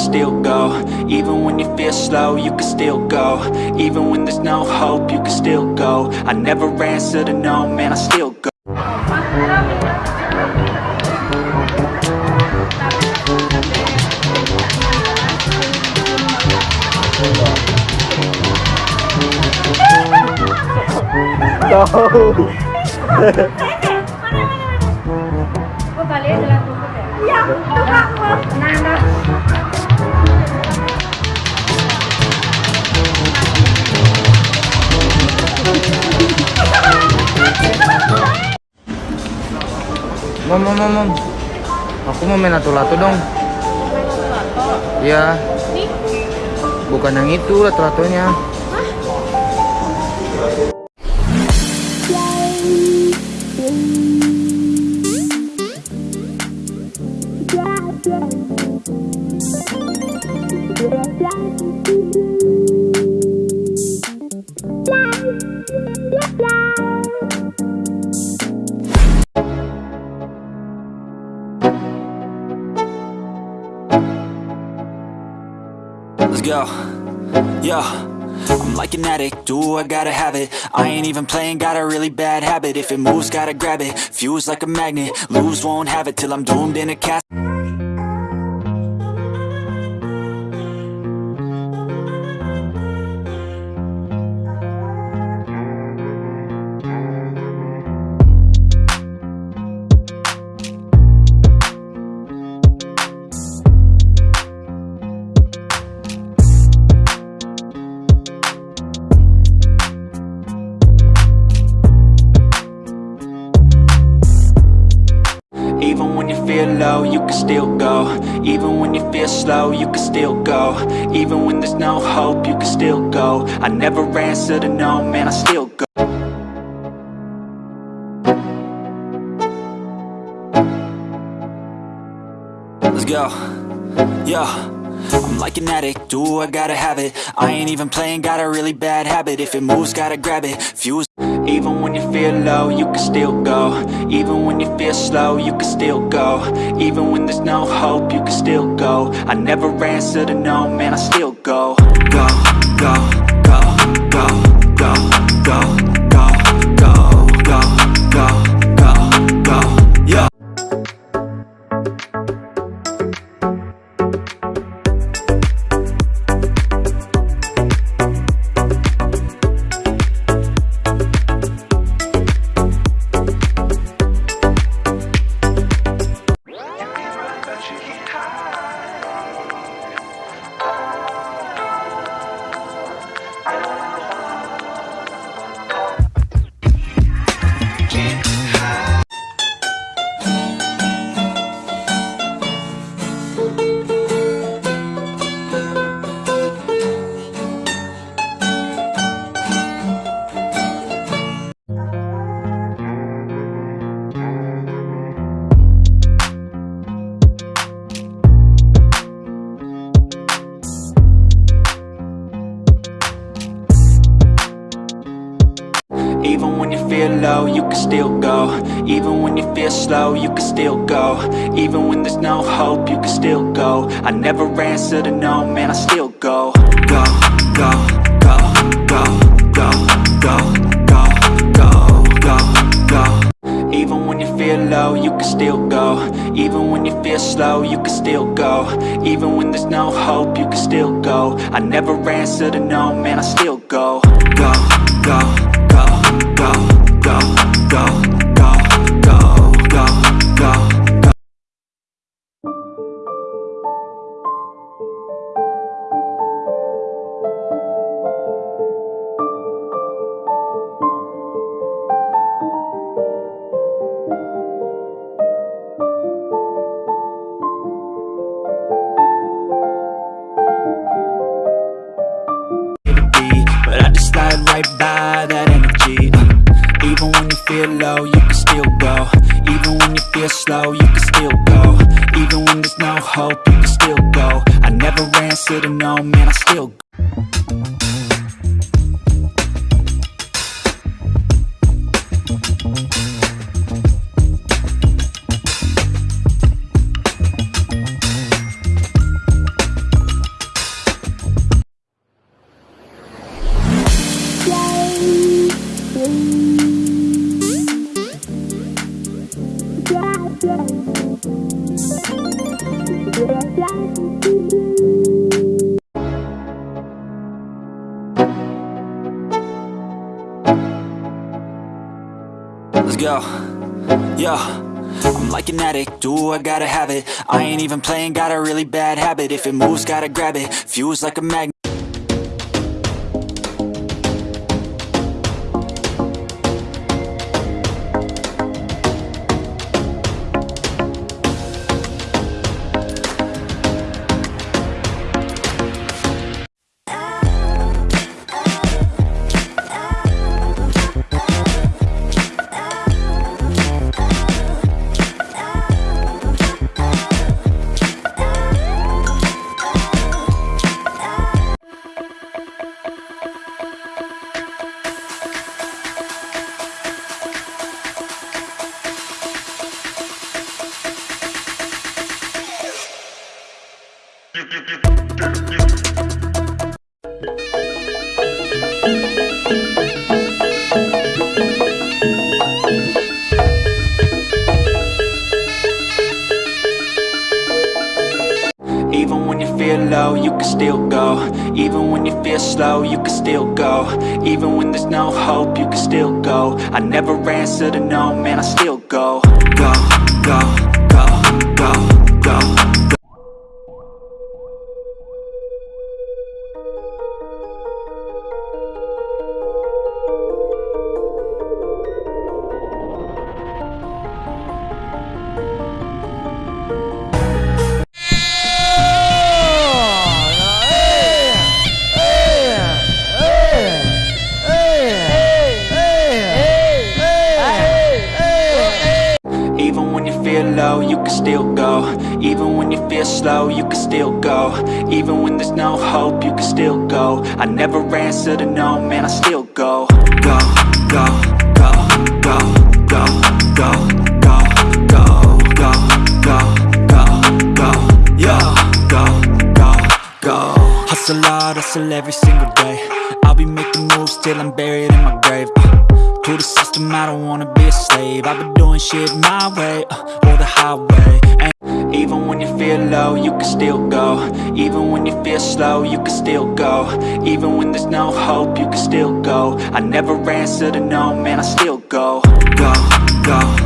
still go. Even when you feel slow, you can still go. Even when there's no hope, you can still go. I never answer to no, man, I still go. Kok balik Mom, mom, mom, mom. Aku mau main lato-lato dong. Iya. Bukan yang itu lato-latonya. Let's Yo. I'm like an addict, do I gotta have it? I ain't even playing, got a really bad habit. If it moves, gotta grab it, fuse like a magnet Lose, won't have it till I'm doomed in a casket can still go. Even when you feel slow, you can still go. Even when there's no hope, you can still go. I never answer to no, man, I still go. Let's go, yo I'm like an addict, do I gotta have it? I ain't even playing, got a really bad habit. If it moves, gotta grab it, fuse Even when you feel low, you can still go. Even when you feel slow, you can still go. Even when there's no hope, you can still go. I never answer to no, man, I still go. Go, go, go, go, go, go, you can still go. Even when you feel slow, you can still go. Even when there's no hope, you can still go. I never answer to no, man, I still go. Go, go, go, go, go, go, go, go, go, go. Even when you feel low, you can still go. Even when you feel slow, you can still go. Even when there's no hope, you can still go. I never answer to no, man, I still go, go, go, 高。Feel slow, you can still go. Even when there's no hope, you can still go. I never answer to no, man, I still go Let's go. Yeah. I'm like an addict, do I gotta have it I ain't even playing, got a really bad habit If it moves, gotta grab it, fuse like a magnet Even when you feel low, you can still go. Even when you feel slow, you can still go. Even when there's no hope, you can still go. I never answer to no, man, I still go Go, go, go, go, Even when you feel slow, you can still go Even when there's no hope, you can still go I never answer to no, man, I still go Go, go, go, go, go, go, go, go, go, go, go, go, go, go, Hustle hard, hustle every single day I'll be making moves till I'm buried in my grave uh. To the system, I don't wanna be a slave I've been doing shit my way, uh, or the highway Even when you feel low, you can still go. Even when you feel slow, you can still go. Even when there's no hope, you can still go. I never answer to no, man, I still go, go Go,